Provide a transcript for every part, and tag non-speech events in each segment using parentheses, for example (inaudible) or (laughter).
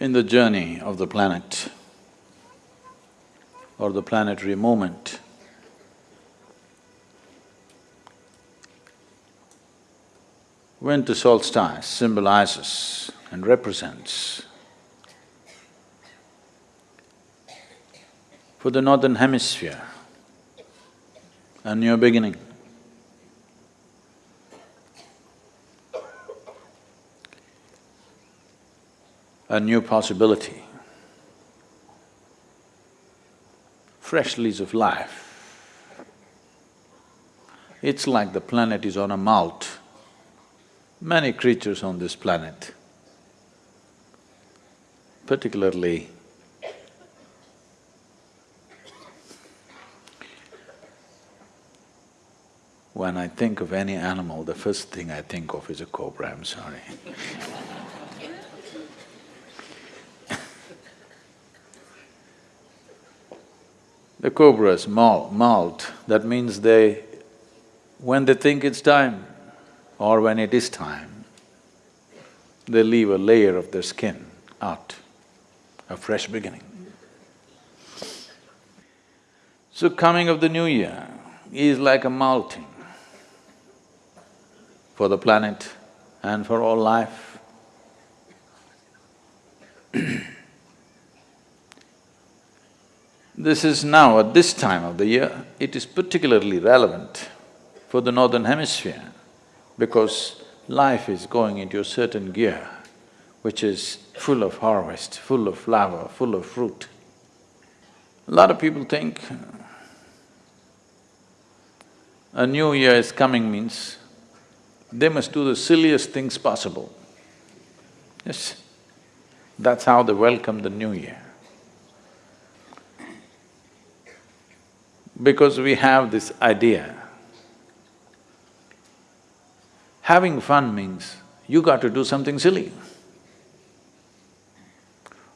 In the journey of the planet or the planetary movement, winter solstice symbolizes and represents for the northern hemisphere a new beginning. A new possibility, fresh lease of life. It's like the planet is on a molt. Many creatures on this planet, particularly when I think of any animal, the first thing I think of is a cobra, I'm sorry (laughs) The cobras molt, that means they… when they think it's time or when it is time, they leave a layer of their skin out, a fresh beginning. So coming of the new year is like a molting for the planet and for all life. This is now, at this time of the year, it is particularly relevant for the northern hemisphere because life is going into a certain gear which is full of harvest, full of flower, full of fruit. A lot of people think a new year is coming means they must do the silliest things possible. Yes, that's how they welcome the new year. Because we have this idea. Having fun means you got to do something silly.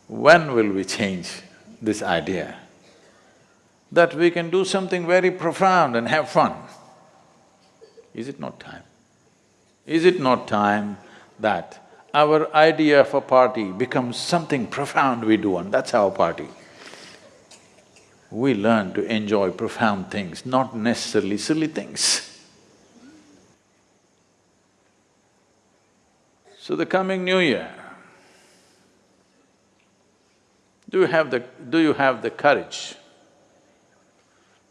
When will we change this idea? That we can do something very profound and have fun. Is it not time? Is it not time that our idea of a party becomes something profound we do and that's our party? We learn to enjoy profound things, not necessarily silly things. So the coming new year, do you have the… do you have the courage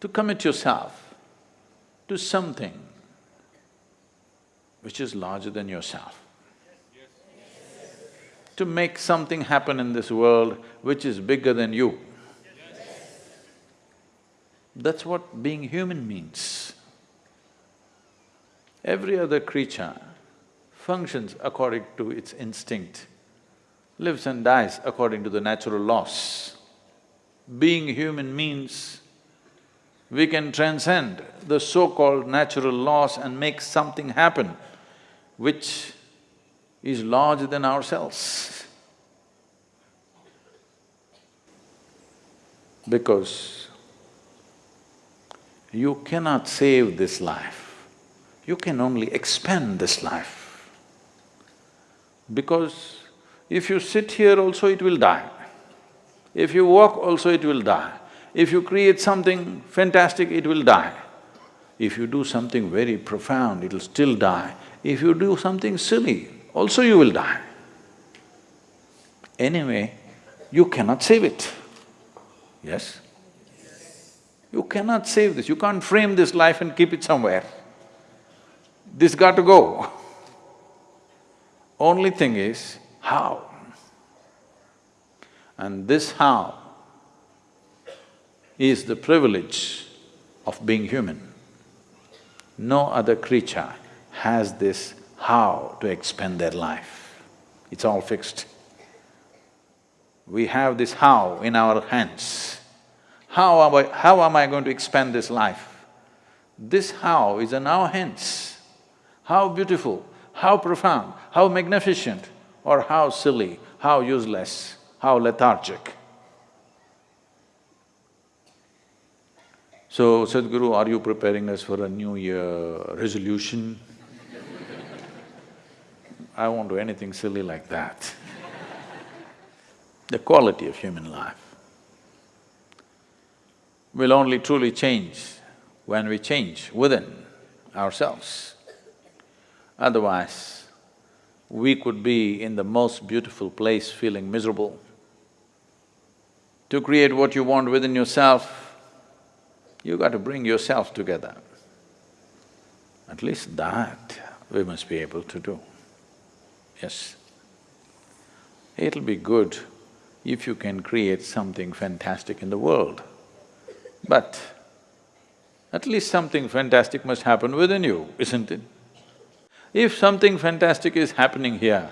to commit yourself to something which is larger than yourself? To make something happen in this world which is bigger than you. That's what being human means. Every other creature functions according to its instinct, lives and dies according to the natural laws. Being human means we can transcend the so-called natural laws and make something happen which is larger than ourselves. Because you cannot save this life, you can only expand this life. Because if you sit here also it will die, if you walk also it will die, if you create something fantastic it will die. If you do something very profound, it'll still die. If you do something silly, also you will die. Anyway, you cannot save it, yes? You cannot save this, you can't frame this life and keep it somewhere. This got to go. (laughs) Only thing is, how? And this how is the privilege of being human. No other creature has this how to expend their life. It's all fixed. We have this how in our hands. How am I… how am I going to expand this life? This how is in our hence. How beautiful, how profound, how magnificent or how silly, how useless, how lethargic. So, Sadhguru, are you preparing us for a new year resolution? I won't do anything silly like that. the quality of human life will only truly change when we change within ourselves. Otherwise, we could be in the most beautiful place feeling miserable. To create what you want within yourself, you got to bring yourself together. At least that we must be able to do, yes. It'll be good if you can create something fantastic in the world, but at least something fantastic must happen within you, isn't it? If something fantastic is happening here,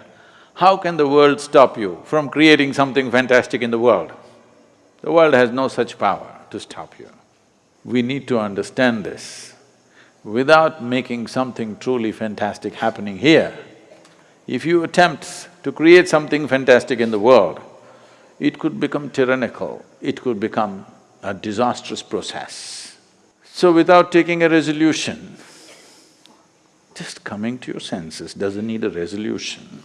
how can the world stop you from creating something fantastic in the world? The world has no such power to stop you. We need to understand this. Without making something truly fantastic happening here, if you attempt to create something fantastic in the world, it could become tyrannical, it could become a disastrous process. So without taking a resolution, just coming to your senses doesn't need a resolution.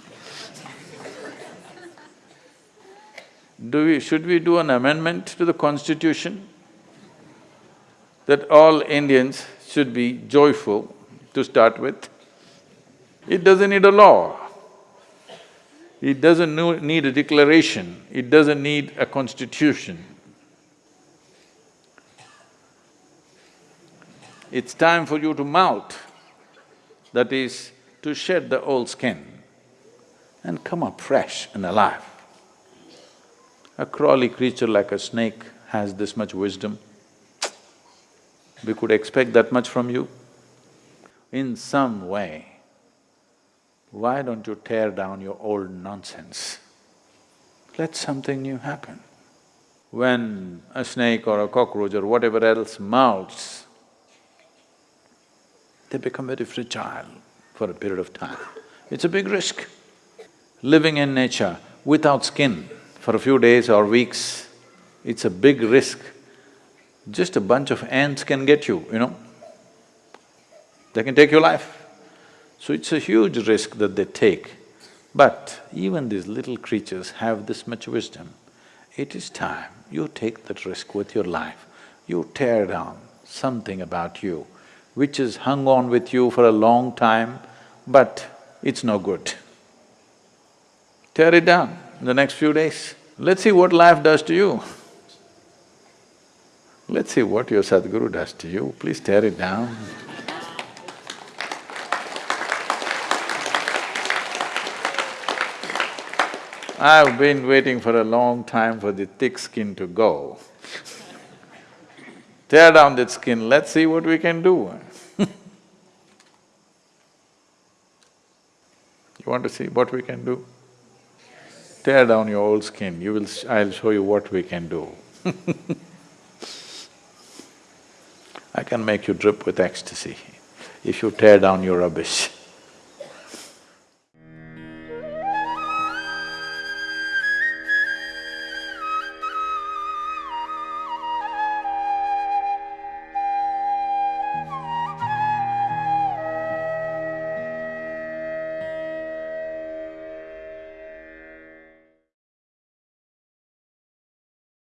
Do we… should we do an amendment to the constitution that all Indians should be joyful to start with? It doesn't need a law. It doesn't need a declaration, it doesn't need a constitution. It's time for you to molt that is, to shed the old skin and come up fresh and alive. A crawly creature like a snake has this much wisdom. We could expect that much from you. In some way, why don't you tear down your old nonsense? Let something new happen. When a snake or a cockroach or whatever else molts, they become very fragile for a period of time. It's a big risk. Living in nature without skin for a few days or weeks, it's a big risk. Just a bunch of ants can get you, you know. They can take your life. So it's a huge risk that they take. But even these little creatures have this much wisdom. It is time you take that risk with your life. You tear down something about you which has hung on with you for a long time, but it's no good. Tear it down in the next few days. Let's see what life does to you. Let's see what your Sadhguru does to you, please tear it down. I've been waiting for a long time for the thick skin to go. Tear down that skin, let's see what we can do. (laughs) you want to see what we can do? Tear down your old skin, you will… I'll show you what we can do (laughs) I can make you drip with ecstasy if you tear down your rubbish (laughs)